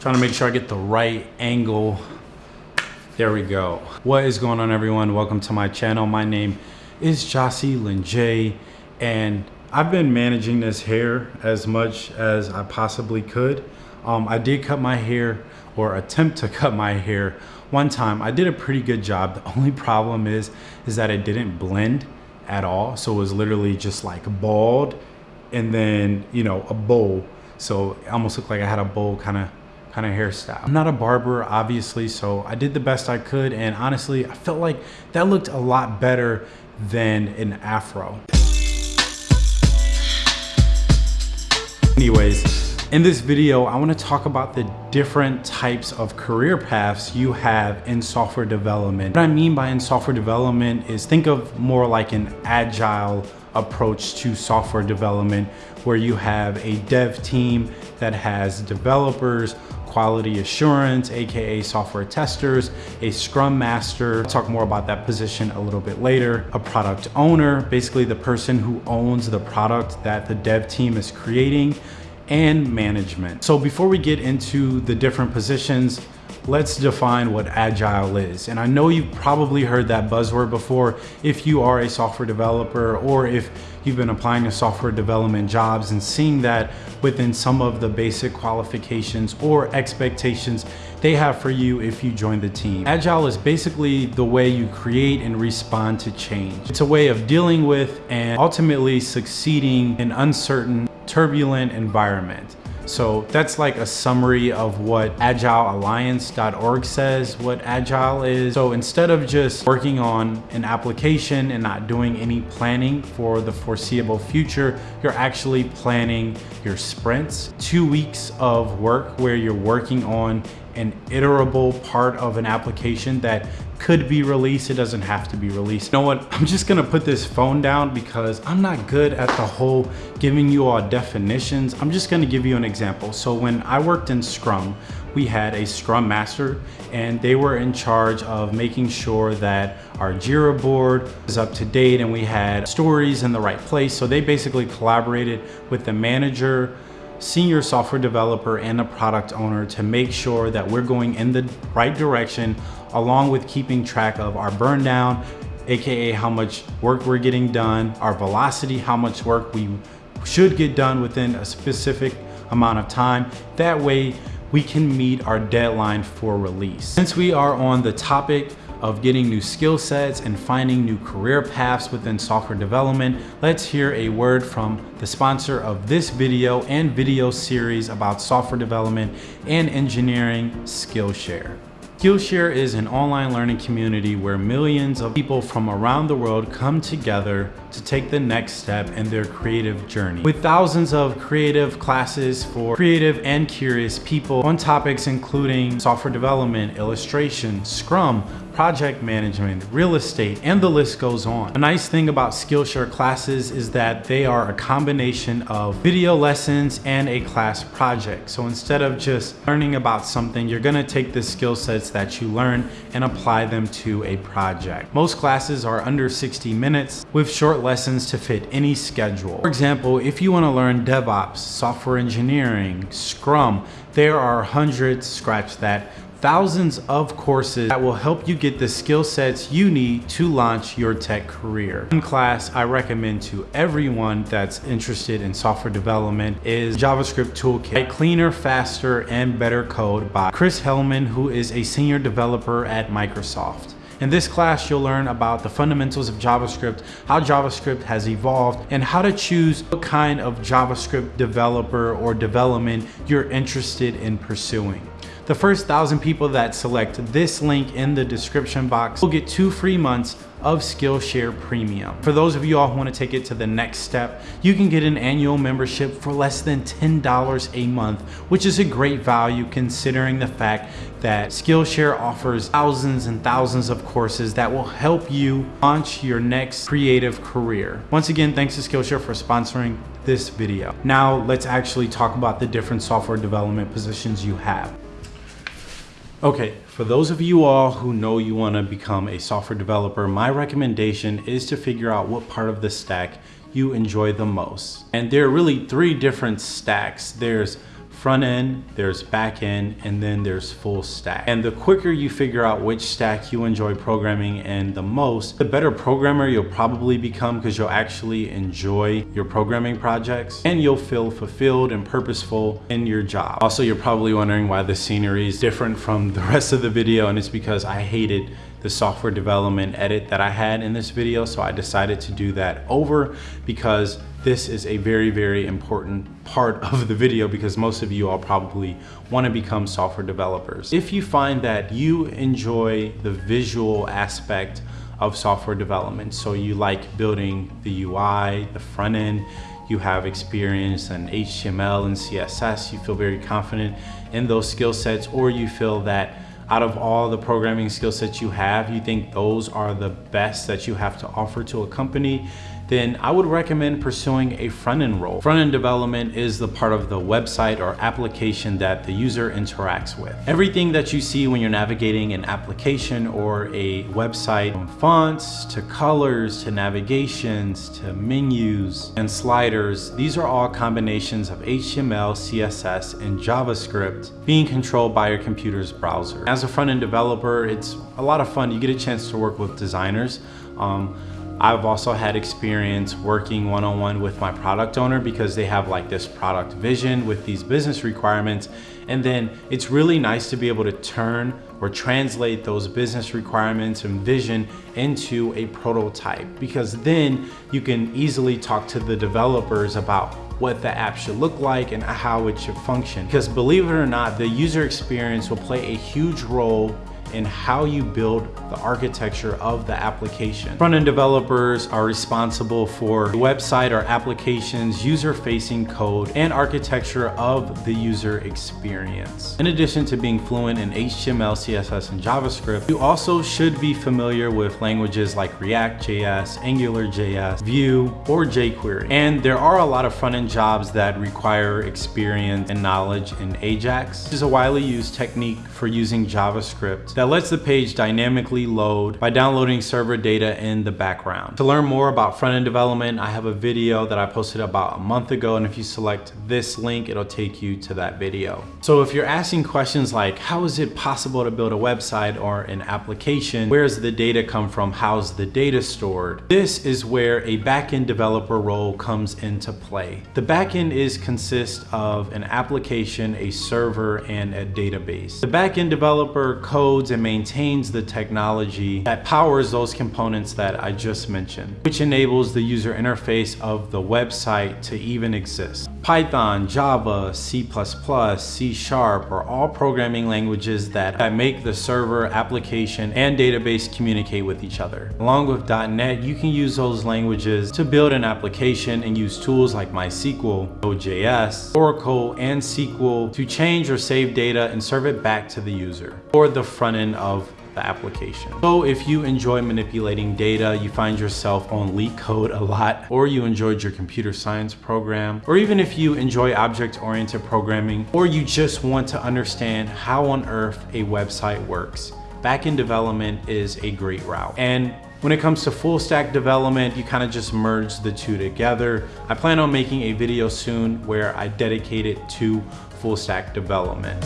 Trying to make sure I get the right angle. There we go. What is going on everyone? Welcome to my channel. My name is Jossie Linjay and I've been managing this hair as much as I possibly could. Um, I did cut my hair or attempt to cut my hair one time. I did a pretty good job. The only problem is, is that it didn't blend at all. So it was literally just like bald and then, you know, a bowl. So it almost looked like I had a bowl kind of kind of hairstyle. I'm not a barber, obviously, so I did the best I could. And honestly, I felt like that looked a lot better than an afro. Anyways, in this video, I wanna talk about the different types of career paths you have in software development. What I mean by in software development is think of more like an agile approach to software development where you have a dev team that has developers, quality assurance, AKA software testers, a scrum master, I'll talk more about that position a little bit later, a product owner, basically the person who owns the product that the dev team is creating, and management. So before we get into the different positions, let's define what agile is. And I know you've probably heard that buzzword before if you are a software developer or if you've been applying to software development jobs and seeing that within some of the basic qualifications or expectations they have for you if you join the team. Agile is basically the way you create and respond to change. It's a way of dealing with and ultimately succeeding in uncertain turbulent environment. So that's like a summary of what agilealliance.org says what agile is. So instead of just working on an application and not doing any planning for the foreseeable future, you're actually planning your sprints, two weeks of work where you're working on an iterable part of an application that could be released. It doesn't have to be released. You know what? I'm just gonna put this phone down because I'm not good at the whole giving you all definitions. I'm just gonna give you an example. So when I worked in Scrum, we had a Scrum Master and they were in charge of making sure that our Jira board was up to date and we had stories in the right place. So they basically collaborated with the manager, senior software developer and a product owner to make sure that we're going in the right direction along with keeping track of our burn down, AKA how much work we're getting done, our velocity, how much work we should get done within a specific amount of time. That way we can meet our deadline for release. Since we are on the topic of getting new skill sets and finding new career paths within software development, let's hear a word from the sponsor of this video and video series about software development and engineering, Skillshare. Skillshare is an online learning community where millions of people from around the world come together to take the next step in their creative journey. With thousands of creative classes for creative and curious people on topics including software development, illustration, Scrum, project management, real estate, and the list goes on. A nice thing about Skillshare classes is that they are a combination of video lessons and a class project. So instead of just learning about something, you're gonna take the skill sets that you learn and apply them to a project. Most classes are under 60 minutes with short lessons to fit any schedule. For example, if you wanna learn DevOps, software engineering, Scrum, there are hundreds, scratch that, thousands of courses that will help you get the skill sets you need to launch your tech career. One class I recommend to everyone that's interested in software development is JavaScript Toolkit, Cleaner, Faster, and Better Code by Chris Hellman, who is a senior developer at Microsoft. In this class, you'll learn about the fundamentals of JavaScript, how JavaScript has evolved, and how to choose what kind of JavaScript developer or development you're interested in pursuing. The first thousand people that select this link in the description box will get two free months of Skillshare Premium. For those of you all who want to take it to the next step, you can get an annual membership for less than $10 a month, which is a great value considering the fact that Skillshare offers thousands and thousands of courses that will help you launch your next creative career. Once again, thanks to Skillshare for sponsoring this video. Now let's actually talk about the different software development positions you have. Okay, for those of you all who know you want to become a software developer, my recommendation is to figure out what part of the stack you enjoy the most. And there are really three different stacks. There's front end, there's back end, and then there's full stack. And the quicker you figure out which stack you enjoy programming in the most, the better programmer you'll probably become because you'll actually enjoy your programming projects and you'll feel fulfilled and purposeful in your job. Also, you're probably wondering why the scenery is different from the rest of the video and it's because I hated the software development edit that I had in this video. So I decided to do that over because this is a very, very important part of the video because most of you all probably want to become software developers. If you find that you enjoy the visual aspect of software development, so you like building the UI, the front end, you have experience in HTML and CSS, you feel very confident in those skill sets, or you feel that out of all the programming skill sets you have, you think those are the best that you have to offer to a company, then I would recommend pursuing a front-end role. Front-end development is the part of the website or application that the user interacts with. Everything that you see when you're navigating an application or a website, from fonts to colors to navigations to menus and sliders, these are all combinations of HTML, CSS, and JavaScript being controlled by your computer's browser. As a front-end developer, it's a lot of fun. You get a chance to work with designers. Um, I've also had experience working one-on-one -on -one with my product owner because they have like this product vision with these business requirements. And then it's really nice to be able to turn or translate those business requirements and vision into a prototype because then you can easily talk to the developers about what the app should look like and how it should function. Because believe it or not, the user experience will play a huge role in how you build the architecture of the application. Front-end developers are responsible for the website or application's user-facing code and architecture of the user experience. In addition to being fluent in HTML, CSS, and JavaScript, you also should be familiar with languages like React.js, AngularJS, Vue, or jQuery. And there are a lot of front-end jobs that require experience and knowledge in Ajax, which is a widely used technique for using JavaScript that lets the page dynamically load by downloading server data in the background. To learn more about front-end development, I have a video that I posted about a month ago, and if you select this link, it'll take you to that video. So if you're asking questions like, how is it possible to build a website or an application? Where does the data come from? How's the data stored? This is where a backend developer role comes into play. The backend is consists of an application, a server, and a database. The backend developer codes and maintains the technology that powers those components that I just mentioned, which enables the user interface of the website to even exist. Python, Java, C++, C Sharp are all programming languages that, make the server, application, and database communicate with each other. Along with .NET, you can use those languages to build an application and use tools like MySQL, OJS, Oracle, and SQL to change or save data and serve it back to the user or the front end of the application. So if you enjoy manipulating data, you find yourself on LeetCode a lot, or you enjoyed your computer science program, or even if you enjoy object-oriented programming, or you just want to understand how on earth a website works, backend development is a great route. And when it comes to full stack development, you kind of just merge the two together. I plan on making a video soon where I dedicate it to full stack development.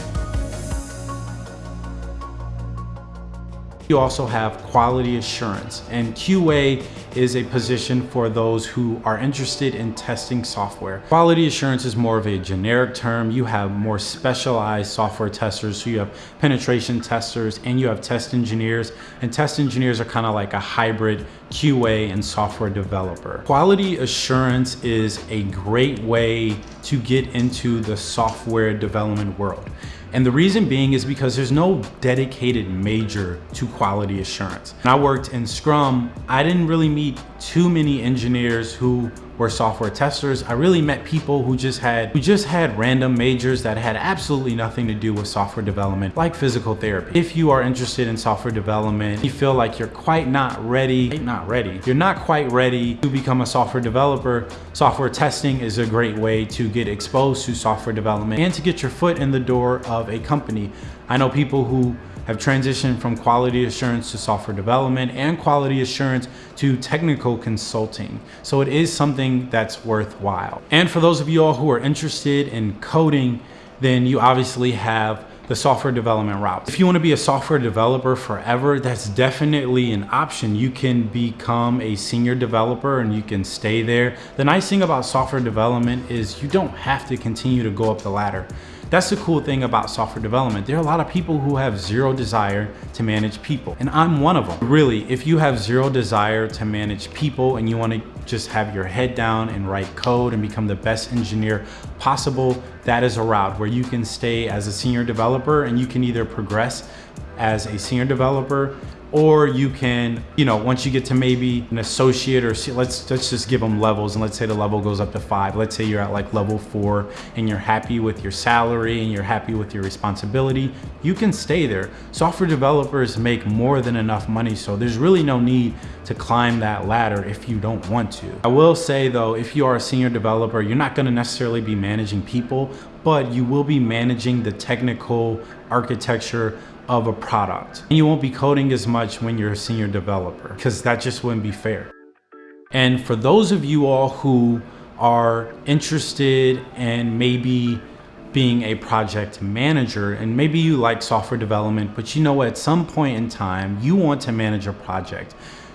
You also have quality assurance and QA is a position for those who are interested in testing software. Quality assurance is more of a generic term. You have more specialized software testers. So you have penetration testers and you have test engineers and test engineers are kind of like a hybrid QA and software developer. Quality assurance is a great way to get into the software development world. And the reason being is because there's no dedicated major to quality assurance. When I worked in Scrum, I didn't really meet too many engineers who were software testers. I really met people who just had who just had random majors that had absolutely nothing to do with software development, like physical therapy. If you are interested in software development, you feel like you're quite not ready, not ready, you're not quite ready to become a software developer, software testing is a great way to get exposed to software development and to get your foot in the door of a company. I know people who have transitioned from quality assurance to software development and quality assurance to technical consulting. So it is something that's worthwhile. And for those of you all who are interested in coding, then you obviously have the software development route. If you want to be a software developer forever, that's definitely an option. You can become a senior developer and you can stay there. The nice thing about software development is you don't have to continue to go up the ladder. That's the cool thing about software development. There are a lot of people who have zero desire to manage people, and I'm one of them. Really, if you have zero desire to manage people and you wanna just have your head down and write code and become the best engineer possible, that is a route where you can stay as a senior developer and you can either progress as a senior developer or you can, you know, once you get to maybe an associate or let's let's just give them levels and let's say the level goes up to five. Let's say you're at like level four and you're happy with your salary and you're happy with your responsibility, you can stay there. Software developers make more than enough money, so there's really no need to climb that ladder if you don't want to. I will say though, if you are a senior developer, you're not gonna necessarily be managing people, but you will be managing the technical architecture of a product. And you won't be coding as much when you're a senior developer because that just wouldn't be fair. And for those of you all who are interested in maybe being a project manager and maybe you like software development, but you know at some point in time you want to manage a project.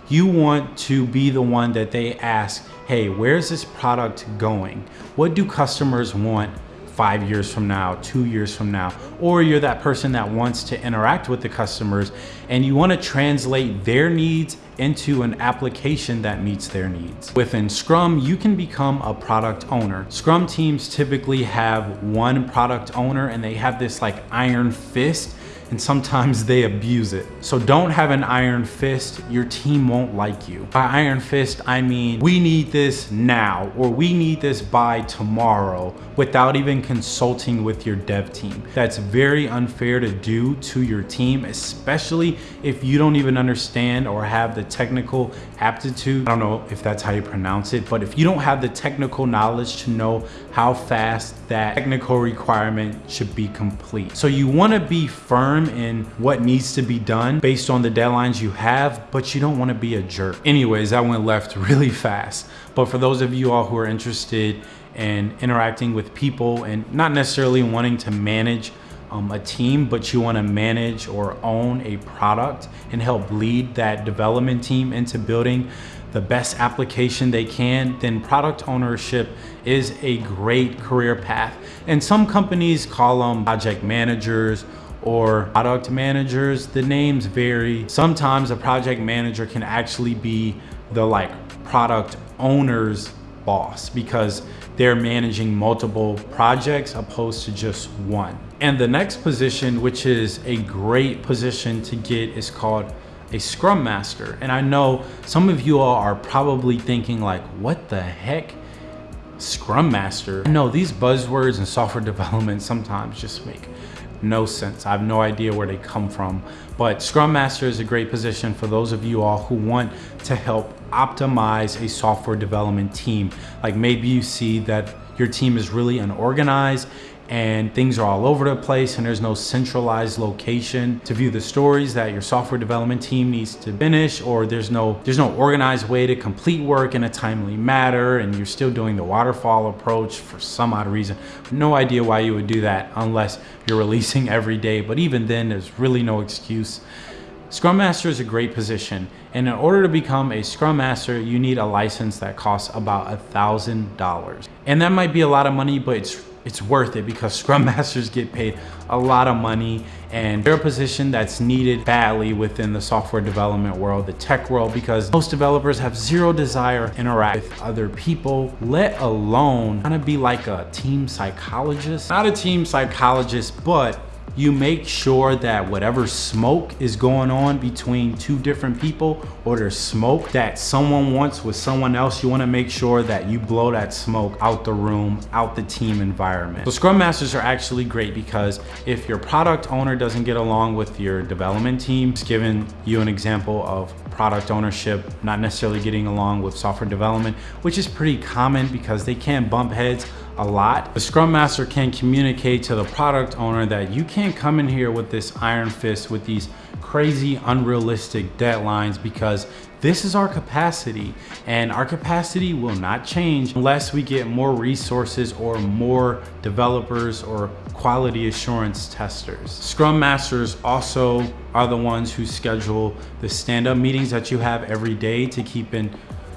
You want to be the one that they ask, hey, where's this product going? What do customers want five years from now, two years from now, or you're that person that wants to interact with the customers and you want to translate their needs into an application that meets their needs. Within Scrum, you can become a product owner. Scrum teams typically have one product owner and they have this like iron fist and sometimes they abuse it. So don't have an iron fist, your team won't like you. By iron fist, I mean, we need this now, or we need this by tomorrow, without even consulting with your dev team. That's very unfair to do to your team, especially if you don't even understand or have the technical aptitude. I don't know if that's how you pronounce it, but if you don't have the technical knowledge to know how fast that technical requirement should be complete. So you wanna be firm firm in what needs to be done based on the deadlines you have, but you don't want to be a jerk. Anyways, that went left really fast. But for those of you all who are interested in interacting with people and not necessarily wanting to manage um, a team, but you want to manage or own a product and help lead that development team into building the best application they can, then product ownership is a great career path. And some companies call them project managers or product managers, the names vary. Sometimes a project manager can actually be the like product owner's boss because they're managing multiple projects opposed to just one. And the next position, which is a great position to get is called a scrum master. And I know some of you all are probably thinking like, what the heck? Scrum master? No, these buzzwords in software development sometimes just make no sense. I have no idea where they come from. But Scrum Master is a great position for those of you all who want to help optimize a software development team. Like maybe you see that your team is really unorganized and things are all over the place and there's no centralized location to view the stories that your software development team needs to finish or there's no there's no organized way to complete work in a timely manner and you're still doing the waterfall approach for some odd reason no idea why you would do that unless you're releasing every day but even then there's really no excuse Scrum Master is a great position, and in order to become a Scrum Master, you need a license that costs about a thousand dollars. And that might be a lot of money, but it's it's worth it because Scrum Masters get paid a lot of money and they're a position that's needed badly within the software development world, the tech world, because most developers have zero desire to interact with other people, let alone kind of be like a team psychologist. Not a team psychologist, but you make sure that whatever smoke is going on between two different people or there's smoke that someone wants with someone else, you wanna make sure that you blow that smoke out the room, out the team environment. So Scrum Masters are actually great because if your product owner doesn't get along with your development team, just giving you an example of product ownership, not necessarily getting along with software development, which is pretty common because they can bump heads a lot. The Scrum Master can communicate to the product owner that you can't come in here with this iron fist with these crazy unrealistic deadlines because this is our capacity and our capacity will not change unless we get more resources or more developers or quality assurance testers. Scrum Masters also are the ones who schedule the stand-up meetings that you have every day to keep in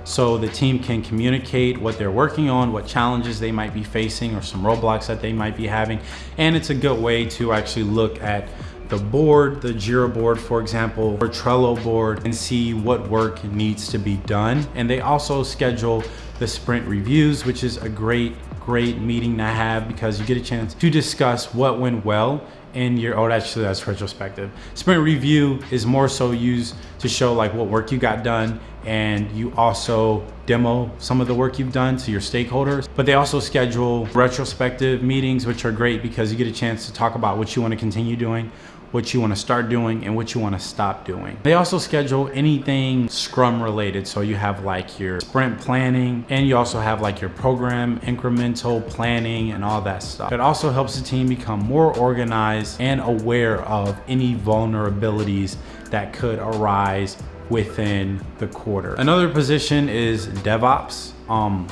so the team can communicate what they're working on, what challenges they might be facing or some roadblocks that they might be having. And it's a good way to actually look at the board, the Jira board, for example, or Trello board and see what work needs to be done. And they also schedule the sprint reviews, which is a great, great meeting to have because you get a chance to discuss what went well in your, oh, actually that's retrospective. Sprint review is more so used to show like what work you got done and you also demo some of the work you've done to your stakeholders. But they also schedule retrospective meetings, which are great because you get a chance to talk about what you want to continue doing, what you want to start doing and what you want to stop doing. They also schedule anything Scrum related. So you have like your sprint planning and you also have like your program incremental planning and all that stuff. It also helps the team become more organized and aware of any vulnerabilities that could arise within the quarter. Another position is DevOps. Um,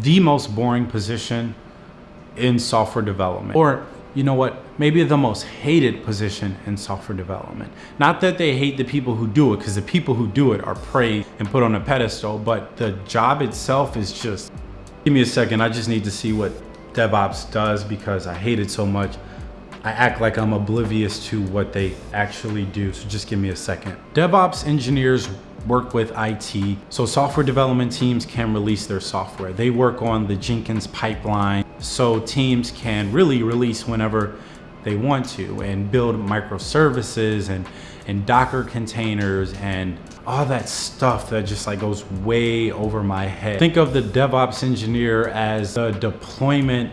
the most boring position in software development or you know what, maybe the most hated position in software development. Not that they hate the people who do it, because the people who do it are praised and put on a pedestal, but the job itself is just, give me a second, I just need to see what DevOps does because I hate it so much. I act like I'm oblivious to what they actually do, so just give me a second. DevOps engineers work with IT, so software development teams can release their software. They work on the Jenkins pipeline, so teams can really release whenever they want to and build microservices and, and Docker containers and all that stuff that just like goes way over my head. Think of the DevOps engineer as the deployment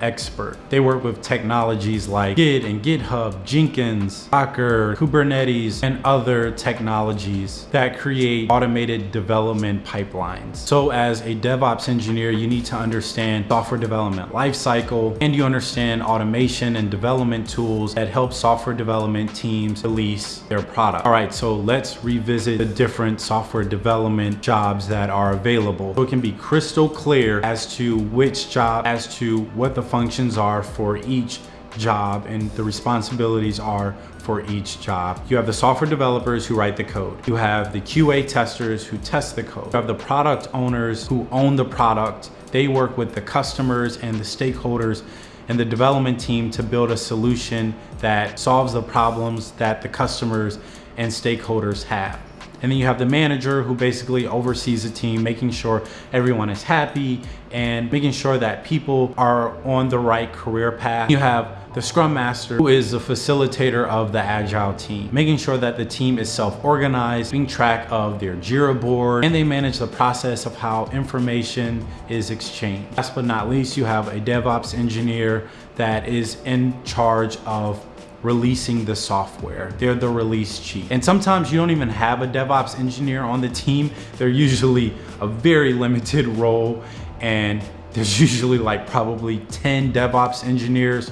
expert. They work with technologies like Git and GitHub, Jenkins, Docker, Kubernetes, and other technologies that create automated development pipelines. So as a DevOps engineer, you need to understand software development lifecycle, and you understand automation and development tools that help software development teams release their product. All right, so let's revisit the different software development jobs that are available. So it can be crystal clear as to which job, as to what the functions are for each job and the responsibilities are for each job. You have the software developers who write the code. You have the QA testers who test the code. You have the product owners who own the product. They work with the customers and the stakeholders and the development team to build a solution that solves the problems that the customers and stakeholders have. And then you have the manager who basically oversees the team, making sure everyone is happy and making sure that people are on the right career path. You have the scrum master who is the facilitator of the agile team making sure that the team is self-organized keeping track of their jira board and they manage the process of how information is exchanged last but not least you have a devops engineer that is in charge of releasing the software. They're the release chief. And sometimes you don't even have a DevOps engineer on the team. They're usually a very limited role and there's usually like probably 10 DevOps engineers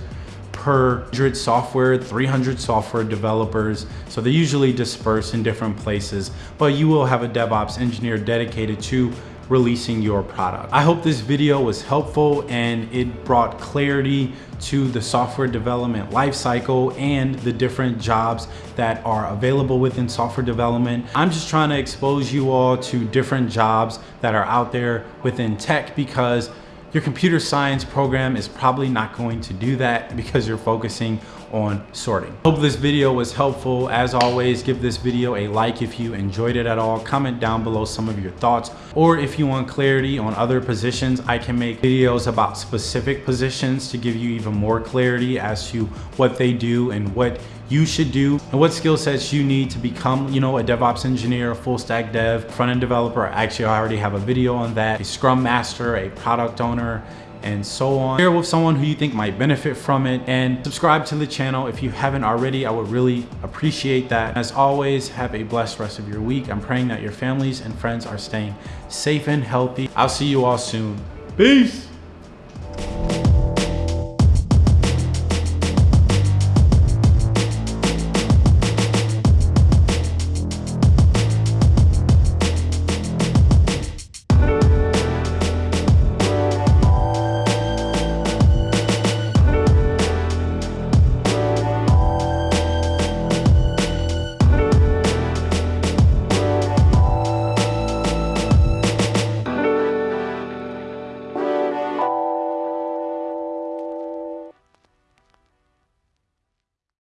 per 100 software, 300 software developers. So they're usually dispersed in different places, but you will have a DevOps engineer dedicated to releasing your product. I hope this video was helpful and it brought clarity to the software development lifecycle and the different jobs that are available within software development. I'm just trying to expose you all to different jobs that are out there within tech because your computer science program is probably not going to do that because you're focusing on sorting. Hope this video was helpful. As always, give this video a like if you enjoyed it at all. Comment down below some of your thoughts. Or if you want clarity on other positions, I can make videos about specific positions to give you even more clarity as to what they do and what you should do and what skill sets you need to become, you know, a DevOps engineer, a full stack dev, front end developer. Actually, I already have a video on that, a scrum master, a product owner, and so on. Share with someone who you think might benefit from it and subscribe to the channel if you haven't already. I would really appreciate that. As always, have a blessed rest of your week. I'm praying that your families and friends are staying safe and healthy. I'll see you all soon. Peace.